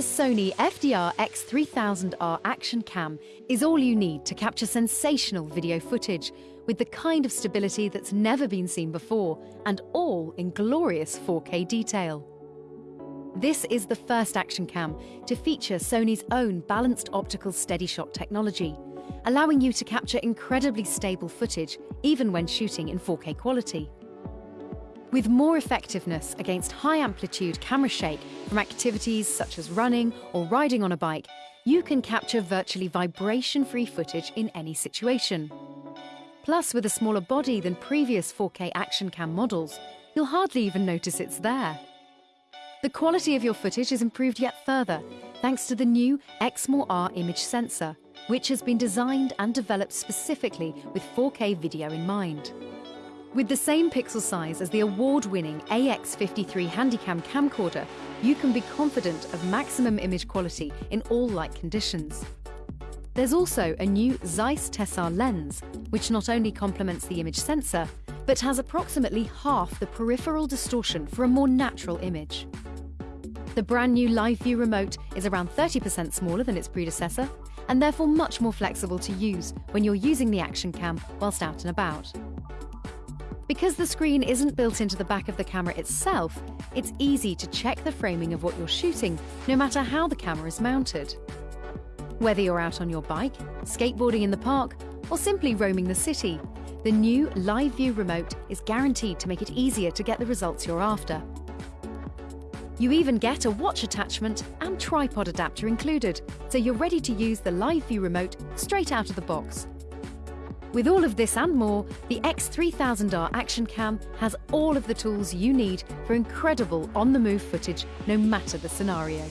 Sony FDR X3000R Action Cam is all you need to capture sensational video footage with the kind of stability that's never been seen before and all in glorious 4K detail. This is the first action cam to feature Sony's own balanced optical steady shot technology, allowing you to capture incredibly stable footage even when shooting in 4K quality. With more effectiveness against high amplitude camera shake from activities such as running or riding on a bike, you can capture virtually vibration free footage in any situation. Plus, with a smaller body than previous 4K action cam models, you'll hardly even notice it's there. The quality of your footage is improved yet further thanks to the new Exmor-R image sensor, which has been designed and developed specifically with 4K video in mind. With the same pixel size as the award-winning AX53 Handycam camcorder, you can be confident of maximum image quality in all light conditions. There's also a new Zeiss Tessar lens, which not only complements the image sensor, but has approximately half the peripheral distortion for a more natural image. The brand new Live View remote is around 30% smaller than its predecessor, and therefore much more flexible to use when you're using the action cam whilst out and about. Because the screen isn't built into the back of the camera itself, it's easy to check the framing of what you're shooting, no matter how the camera is mounted. Whether you're out on your bike, skateboarding in the park, or simply roaming the city, the new Live View remote is guaranteed to make it easier to get the results you're after. You even get a watch attachment and tripod adapter included, so you're ready to use the Live View remote straight out of the box. With all of this and more, the X3000R Action Cam has all of the tools you need for incredible on-the-move footage, no matter the scenario.